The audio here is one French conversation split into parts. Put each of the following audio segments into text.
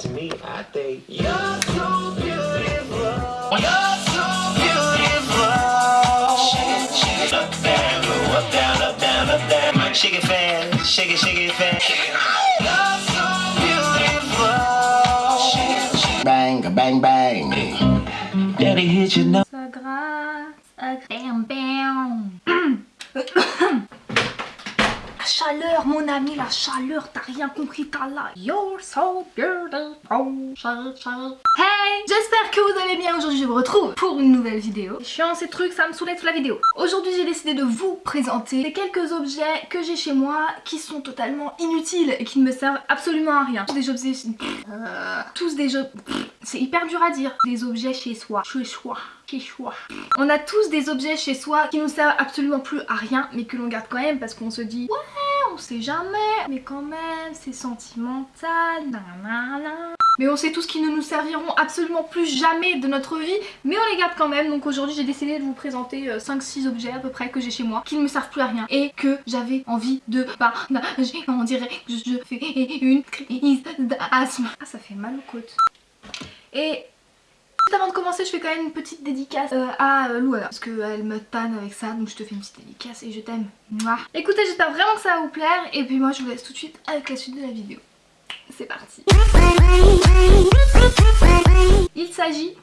To me, I think you're so beautiful. You're so beautiful. Shake it, shake it up, down, go up, down, up, down, up, down. Shake it fast, shake it, shake it fast. You're so beautiful. Shake it, shake it. Bang, bang, bang. Daddy hit you now. Ça gratte, ça bam bam. Chaleur, mon ami, la chaleur, t'as rien compris, t'as là. You're so beautiful. Hey, j'espère que vous allez bien. Aujourd'hui, je vous retrouve pour une nouvelle vidéo. Chiant ces trucs, ça me saoulait toute la vidéo. Aujourd'hui, j'ai décidé de vous présenter les quelques objets que j'ai chez moi qui sont totalement inutiles et qui ne me servent absolument à rien. Euh, tous des objets... C'est hyper dur à dire. Des objets chez soi. Chez soi. Chez soi. On a tous des objets chez soi qui nous servent absolument plus à rien mais que l'on garde quand même parce qu'on se dit on sait jamais mais quand même c'est sentimental. Mais on sait tous qu'ils ne nous serviront absolument plus jamais de notre vie mais on les garde quand même donc aujourd'hui j'ai décidé de vous présenter 5-6 objets à peu près que j'ai chez moi qui ne me servent plus à rien et que j'avais envie de partager on dirait que je fais une crise d'asthme. Ah ça fait mal aux côtes. Et avant de commencer je fais quand même une petite dédicace euh, à euh, Louana parce qu'elle me tanne avec ça donc je te fais une petite dédicace et je t'aime. Écoutez j'espère vraiment que ça va vous plaire et puis moi je vous laisse tout de suite avec la suite de la vidéo. C'est parti. Il s'agit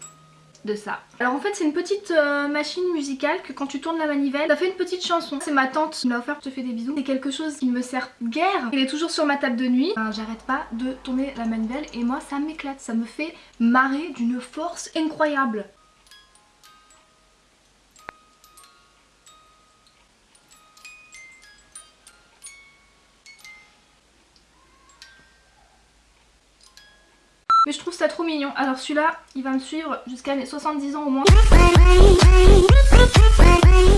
Alors en fait c'est une petite euh, machine musicale que quand tu tournes la manivelle ça fait une petite chanson. C'est ma tante qui me l'a offert, je te fais des bisous. C'est quelque chose qui me sert guère. Il est toujours sur ma table de nuit. J'arrête pas de tourner la manivelle et moi ça m'éclate. Ça me fait marrer d'une force incroyable. Mais je trouve ça trop mignon. Alors celui-là, il va me suivre jusqu'à mes 70 ans au moins.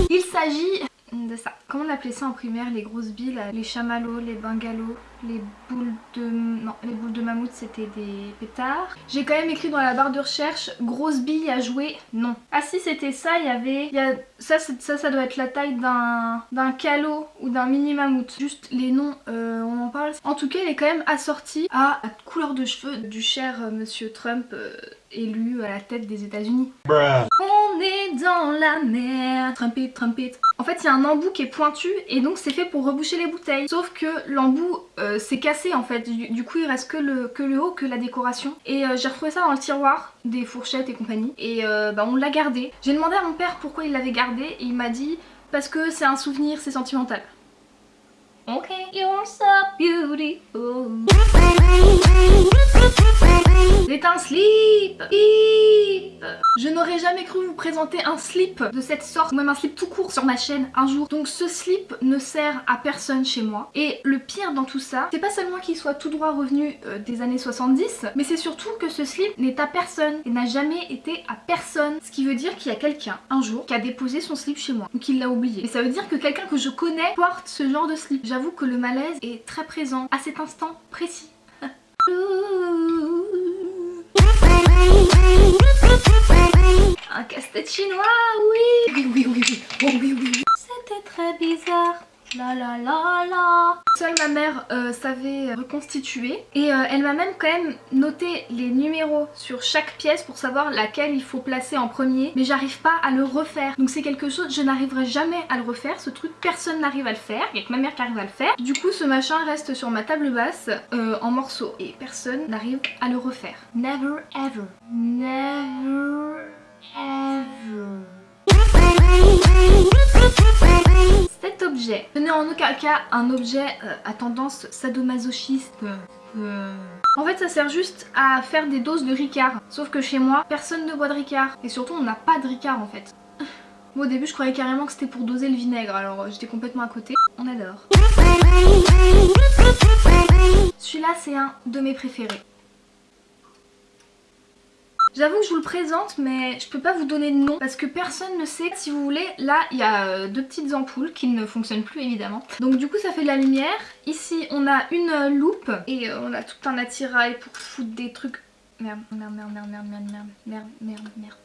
Il s'agit de ça. Comment on appelait ça en primaire Les grosses billes, les chamallows, les bungalows, les boules de... Non, les boules de mammouth c'était des pétards. J'ai quand même écrit dans la barre de recherche grosses billes à jouer, non. Ah si c'était ça, il y avait... y a... ça, ça, ça doit être la taille d'un calot ou d'un mini mammouth. Juste les noms, euh, on en parle. En tout cas, il est quand même assorti à la couleur de cheveux du cher euh, monsieur Trump. Euh, élu à la tête des états unis On est dans la mer. Trumpet, trumpet. En fait il y a un embout qui est pointu et donc c'est fait pour reboucher les bouteilles. Sauf que l'embout euh, s'est cassé en fait. Du, coup il reste que le, haut, que la décoration. Et euh, j'ai retrouvé ça dans le tiroir des fourchettes et compagnie. Et euh, bah, on l'a gardé. J'ai demandé à mon père pourquoi il l'avait gardé et il m'a dit parce que c'est un souvenir, c'est sentimental Ok, you're so beautiful c'est un slip Je n'aurais jamais cru vous présenter un slip de cette sorte, ou même un slip tout court sur ma chaîne un jour. Donc ce slip ne sert à personne chez moi. Et le pire dans tout ça, c'est pas seulement qu'il soit tout droit revenu euh, des années 70, mais c'est surtout que ce slip n'est à personne et n'a jamais été à personne. Ce qui veut dire qu'il y a quelqu'un, un jour, qui a déposé son slip chez moi, ou qu'il l'a oublié. Et ça veut dire que quelqu'un que je connais porte ce genre de slip. J'avoue que le malaise est très présent à cet instant précis. Un casse-tête chinois, oui Oui, oui, oui, oui, oh, oui, oui. C'était très bizarre. La la la la. Seule ma mère euh, savait reconstituer. Et euh, elle m'a même quand même noté les numéros sur chaque pièce pour savoir laquelle il faut placer en premier. Mais j'arrive pas à le refaire. Donc c'est quelque chose, je n'arriverai jamais à le refaire. Ce truc personne n'arrive à le faire, il y a que ma mère qui arrive à le faire. Du coup ce machin reste sur ma table basse euh, en morceaux. Et personne n'arrive à le refaire. Never ever. Never ever ce n'est en aucun cas un objet euh, à tendance sadomasochiste. Euh. En fait ça sert juste à faire des doses de Ricard. Sauf que chez moi, personne ne boit de Ricard. Et surtout on n'a pas de Ricard en fait. Au début je croyais carrément que c'était pour doser le vinaigre alors euh, j'étais complètement à côté. On adore. Celui-là c'est un de mes préférés. J'avoue que je vous le présente mais je peux pas vous donner de nom parce que personne ne sait. Si vous voulez, là il y a euh, deux petites ampoules qui ne fonctionnent plus évidemment. Donc du coup ça fait de la lumière. Ici on a une euh, loupe et euh, on a tout un attirail pour foutre des trucs... Merde, merde, merde, merde, merde, merde, merde, merde, merde, merde.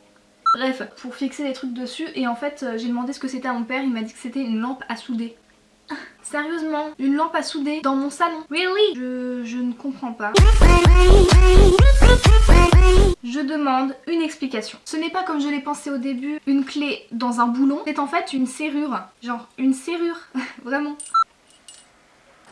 Bref, pour fixer des trucs dessus et en fait j'ai demandé ce que c'était à mon père, il m'a dit que c'était une lampe à souder. Sérieusement, une lampe à souder dans mon salon. Really je, je ne comprends pas. Je demande une explication. Ce n'est pas comme je l'ai pensé au début, une clé dans un boulon. C'est en fait une serrure. Genre une serrure. Vraiment.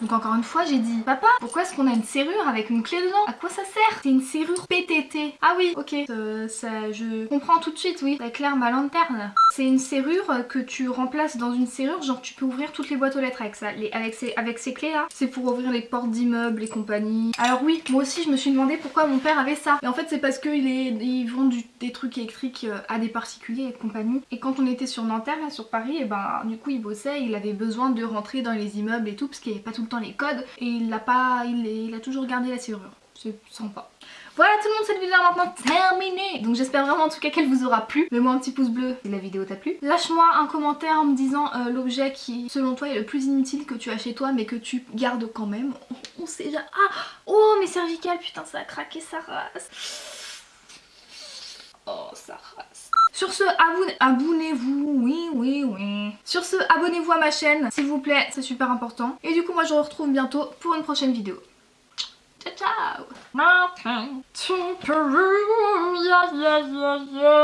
Donc encore une fois j'ai dit Papa pourquoi est-ce qu'on a une serrure avec une clé dedans? À quoi ça sert? C'est une serrure PTT Ah oui ok. Euh, ça, je comprends tout de suite oui. Ça éclaire ma lanterne. C'est une serrure que tu remplaces dans une serrure Genre tu peux ouvrir toutes les boîtes aux lettres avec ça les, avec, ces, clés là C'est pour ouvrir les portes d'immeubles et compagnie. Alors oui moi aussi je me suis demandé pourquoi mon père avait ça. Et en fait c'est parce qu'ils ils vendent des trucs électriques euh, à des particuliers et compagnie. Et quand on était sur Nanterre sur Paris et ben du coup il bossait il avait besoin de rentrer dans les immeubles et tout parce qu'il n'y avait pas tout le les codes et il l'a pas, il, il a toujours gardé la serrure. C'est sympa. Voilà tout le monde, cette vidéo est maintenant terminée Donc j'espère vraiment en tout cas qu'elle vous aura plu. Mets-moi un petit pouce bleu si la vidéo t'a plu. Lâche-moi un commentaire en me disant euh, l'objet qui selon toi est le plus inutile que tu as chez toi mais que tu gardes quand même. On, sait déjà... Ah Oh mes cervicales, putain ça a craqué sa race. Oh sa race. Sur ce, abonnez-vous, oui, oui, oui. Sur ce, abonnez-vous à ma chaîne, s'il vous plaît, c'est super important. Et du coup, moi, je vous retrouve bientôt pour une prochaine vidéo. Ciao, ciao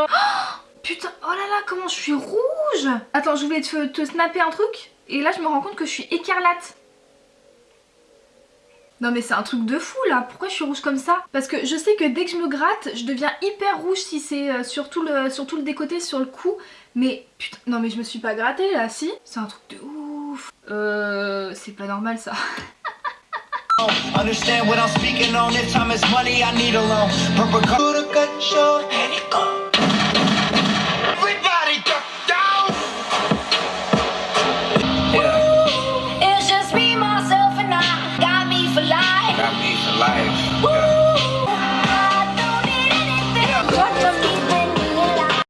Putain, oh là là, comment je suis rouge? Attends, je voulais te, te snapper un truc, et là, je me rends compte que je suis écarlate. Non mais c'est un truc de fou là, pourquoi je suis rouge comme ça? Parce que je sais que dès que je me gratte, je deviens hyper rouge si c'est euh, sur, tout le, sur tout le décoté, sur le cou. Mais putain, non mais je me suis pas grattée là, si? C'est un truc de ouf. Euh, c'est pas normal ça.